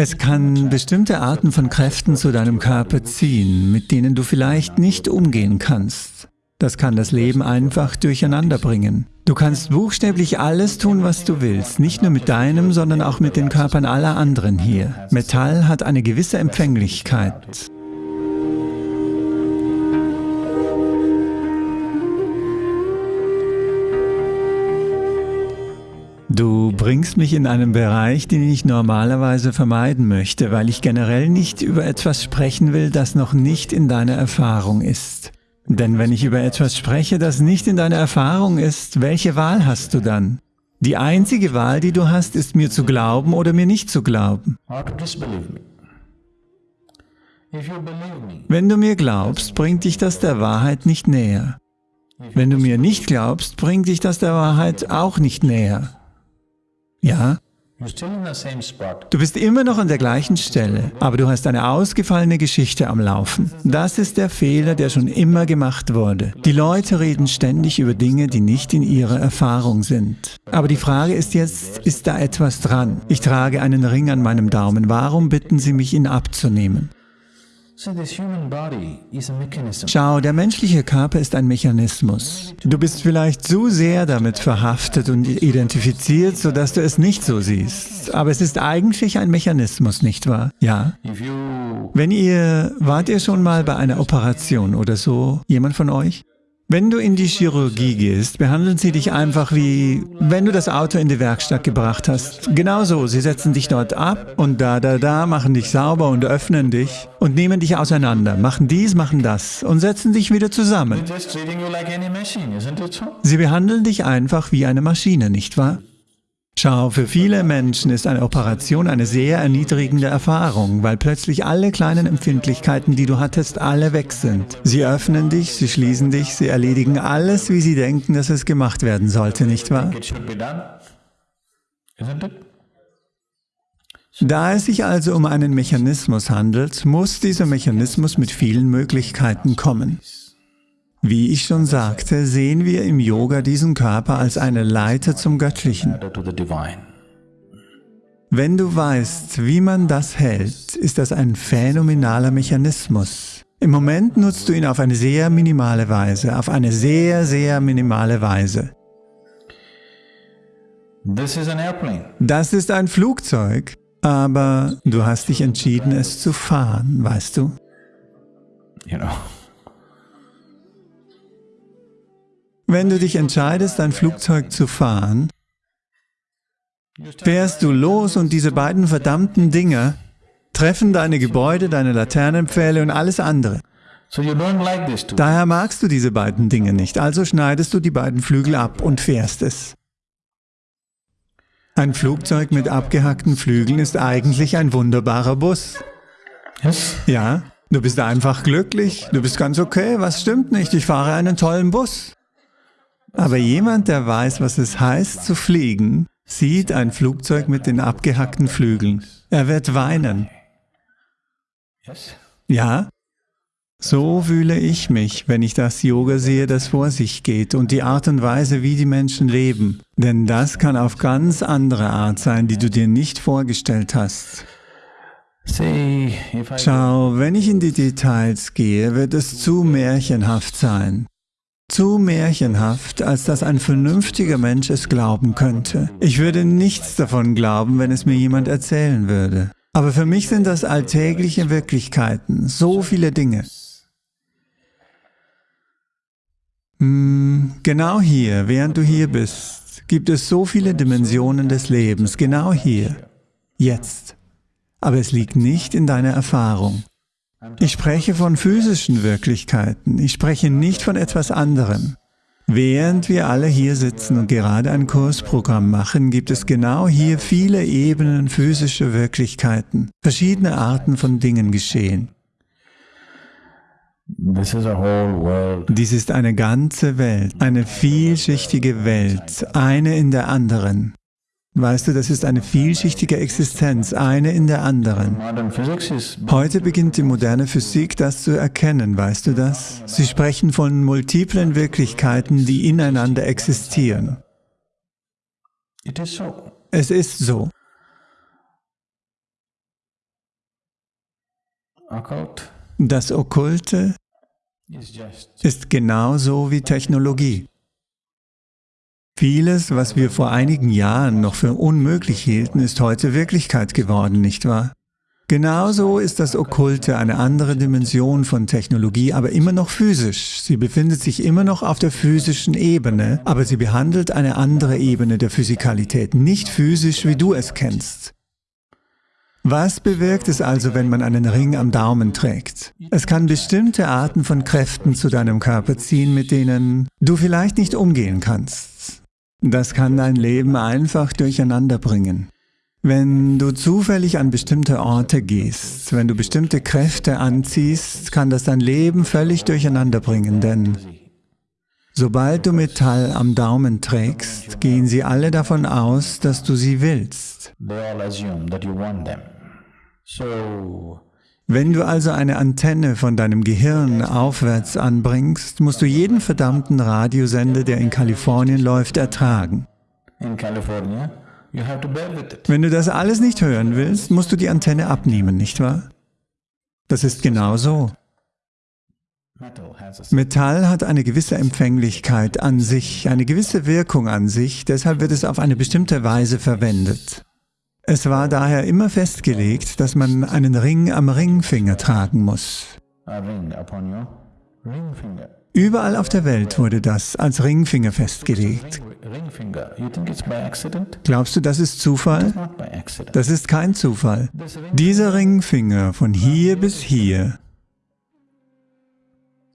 Es kann bestimmte Arten von Kräften zu deinem Körper ziehen, mit denen du vielleicht nicht umgehen kannst. Das kann das Leben einfach durcheinander bringen. Du kannst buchstäblich alles tun, was du willst, nicht nur mit deinem, sondern auch mit den Körpern aller anderen hier. Metall hat eine gewisse Empfänglichkeit. Du bringst mich in einen Bereich, den ich normalerweise vermeiden möchte, weil ich generell nicht über etwas sprechen will, das noch nicht in deiner Erfahrung ist. Denn wenn ich über etwas spreche, das nicht in deiner Erfahrung ist, welche Wahl hast du dann? Die einzige Wahl, die du hast, ist mir zu glauben oder mir nicht zu glauben. Wenn du mir glaubst, bringt dich das der Wahrheit nicht näher. Wenn du mir nicht glaubst, bringt dich das der Wahrheit auch nicht näher. Ja? Du bist immer noch an der gleichen Stelle, aber du hast eine ausgefallene Geschichte am Laufen. Das ist der Fehler, der schon immer gemacht wurde. Die Leute reden ständig über Dinge, die nicht in ihrer Erfahrung sind. Aber die Frage ist jetzt, ist da etwas dran? Ich trage einen Ring an meinem Daumen, warum bitten Sie mich, ihn abzunehmen? Schau, der menschliche Körper ist ein Mechanismus. Du bist vielleicht zu sehr damit verhaftet und identifiziert, sodass du es nicht so siehst. Aber es ist eigentlich ein Mechanismus, nicht wahr? Ja. Wenn ihr, wart ihr schon mal bei einer Operation oder so? Jemand von euch? Wenn du in die Chirurgie gehst, behandeln sie dich einfach wie, wenn du das Auto in die Werkstatt gebracht hast. Genauso, sie setzen dich dort ab und da, da, da, machen dich sauber und öffnen dich und nehmen dich auseinander, machen dies, machen das und setzen dich wieder zusammen. Sie behandeln dich einfach wie eine Maschine, nicht wahr? Schau, für viele Menschen ist eine Operation eine sehr erniedrigende Erfahrung, weil plötzlich alle kleinen Empfindlichkeiten, die du hattest, alle weg sind. Sie öffnen dich, sie schließen dich, sie erledigen alles, wie sie denken, dass es gemacht werden sollte, nicht wahr? Da es sich also um einen Mechanismus handelt, muss dieser Mechanismus mit vielen Möglichkeiten kommen. Wie ich schon sagte, sehen wir im Yoga diesen Körper als eine Leiter zum Göttlichen. Wenn du weißt, wie man das hält, ist das ein phänomenaler Mechanismus. Im Moment nutzt du ihn auf eine sehr minimale Weise, auf eine sehr, sehr minimale Weise. Das ist ein Flugzeug, aber du hast dich entschieden, es zu fahren, weißt du? You know. Wenn du dich entscheidest, ein Flugzeug zu fahren, fährst du los und diese beiden verdammten Dinger treffen deine Gebäude, deine Laternenpfähle und alles andere. Daher magst du diese beiden Dinge nicht, also schneidest du die beiden Flügel ab und fährst es. Ein Flugzeug mit abgehackten Flügeln ist eigentlich ein wunderbarer Bus. Ja, du bist einfach glücklich, du bist ganz okay, was stimmt nicht, ich fahre einen tollen Bus. Aber jemand, der weiß, was es heißt zu fliegen, sieht ein Flugzeug mit den abgehackten Flügeln. Er wird weinen. Ja, so fühle ich mich, wenn ich das Yoga sehe, das vor sich geht und die Art und Weise, wie die Menschen leben. Denn das kann auf ganz andere Art sein, die du dir nicht vorgestellt hast. Schau, wenn ich in die Details gehe, wird es zu märchenhaft sein. Zu märchenhaft, als dass ein vernünftiger Mensch es glauben könnte. Ich würde nichts davon glauben, wenn es mir jemand erzählen würde. Aber für mich sind das alltägliche Wirklichkeiten, so viele Dinge. Hm, genau hier, während du hier bist, gibt es so viele Dimensionen des Lebens, genau hier, jetzt. Aber es liegt nicht in deiner Erfahrung. Ich spreche von physischen Wirklichkeiten, ich spreche nicht von etwas anderem. Während wir alle hier sitzen und gerade ein Kursprogramm machen, gibt es genau hier viele Ebenen physischer Wirklichkeiten. Verschiedene Arten von Dingen geschehen. Dies ist eine ganze Welt, eine vielschichtige Welt, eine in der anderen. Weißt du, das ist eine vielschichtige Existenz, eine in der anderen. Heute beginnt die moderne Physik, das zu erkennen, weißt du das? Sie sprechen von multiplen Wirklichkeiten, die ineinander existieren. Es ist so. Das Okkulte ist genauso wie Technologie. Vieles, was wir vor einigen Jahren noch für unmöglich hielten, ist heute Wirklichkeit geworden, nicht wahr? Genauso ist das Okkulte eine andere Dimension von Technologie, aber immer noch physisch. Sie befindet sich immer noch auf der physischen Ebene, aber sie behandelt eine andere Ebene der Physikalität, nicht physisch, wie du es kennst. Was bewirkt es also, wenn man einen Ring am Daumen trägt? Es kann bestimmte Arten von Kräften zu deinem Körper ziehen, mit denen du vielleicht nicht umgehen kannst. Das kann dein Leben einfach durcheinander bringen. Wenn du zufällig an bestimmte Orte gehst, wenn du bestimmte Kräfte anziehst, kann das dein Leben völlig durcheinander bringen, denn sobald du Metall am Daumen trägst, gehen sie alle davon aus, dass du sie willst. Wenn du also eine Antenne von deinem Gehirn aufwärts anbringst, musst du jeden verdammten Radiosender, der in Kalifornien läuft, ertragen. Wenn du das alles nicht hören willst, musst du die Antenne abnehmen, nicht wahr? Das ist genau so. Metall hat eine gewisse Empfänglichkeit an sich, eine gewisse Wirkung an sich, deshalb wird es auf eine bestimmte Weise verwendet. Es war daher immer festgelegt, dass man einen Ring am Ringfinger tragen muss. Überall auf der Welt wurde das als Ringfinger festgelegt. Glaubst du, das ist Zufall? Das ist kein Zufall. Dieser Ringfinger von hier bis hier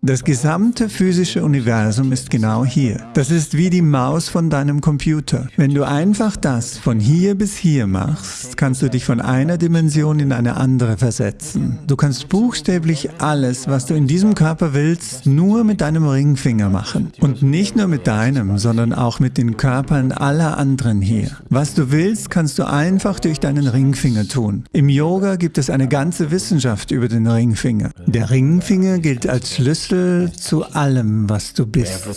das gesamte physische Universum ist genau hier. Das ist wie die Maus von deinem Computer. Wenn du einfach das von hier bis hier machst, kannst du dich von einer Dimension in eine andere versetzen. Du kannst buchstäblich alles, was du in diesem Körper willst, nur mit deinem Ringfinger machen. Und nicht nur mit deinem, sondern auch mit den Körpern aller anderen hier. Was du willst, kannst du einfach durch deinen Ringfinger tun. Im Yoga gibt es eine ganze Wissenschaft über den Ringfinger. Der Ringfinger gilt als Schlüssel Schlüssel zu allem, was du bist.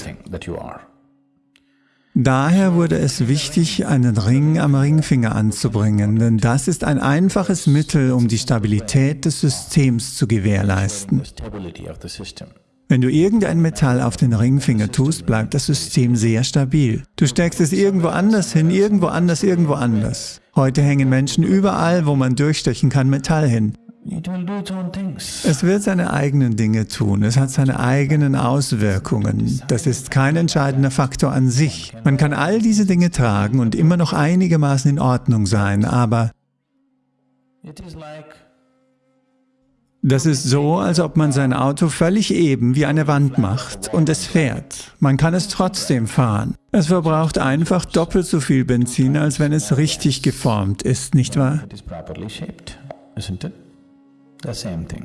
Daher wurde es wichtig, einen Ring am Ringfinger anzubringen, denn das ist ein einfaches Mittel, um die Stabilität des Systems zu gewährleisten. Wenn du irgendein Metall auf den Ringfinger tust, bleibt das System sehr stabil. Du steckst es irgendwo anders hin, irgendwo anders, irgendwo anders. Heute hängen Menschen überall, wo man durchstechen kann, Metall hin. Es wird seine eigenen Dinge tun, es hat seine eigenen Auswirkungen. Das ist kein entscheidender Faktor an sich. Man kann all diese Dinge tragen und immer noch einigermaßen in Ordnung sein, aber das ist so, als ob man sein Auto völlig eben wie eine Wand macht und es fährt. Man kann es trotzdem fahren. Es verbraucht einfach doppelt so viel Benzin, als wenn es richtig geformt ist, nicht wahr?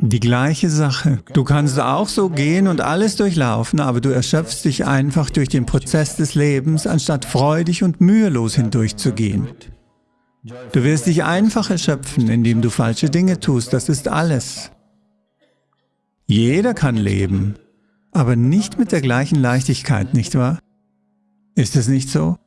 Die gleiche Sache. Du kannst auch so gehen und alles durchlaufen, aber du erschöpfst dich einfach durch den Prozess des Lebens, anstatt freudig und mühelos hindurchzugehen. Du wirst dich einfach erschöpfen, indem du falsche Dinge tust, das ist alles. Jeder kann leben, aber nicht mit der gleichen Leichtigkeit, nicht wahr? Ist es nicht so?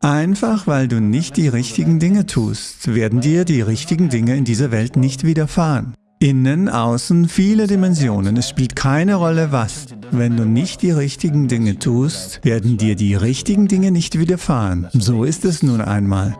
Einfach weil du nicht die richtigen Dinge tust, werden dir die richtigen Dinge in dieser Welt nicht widerfahren. Innen, außen, viele Dimensionen. Es spielt keine Rolle, was. Wenn du nicht die richtigen Dinge tust, werden dir die richtigen Dinge nicht widerfahren. So ist es nun einmal.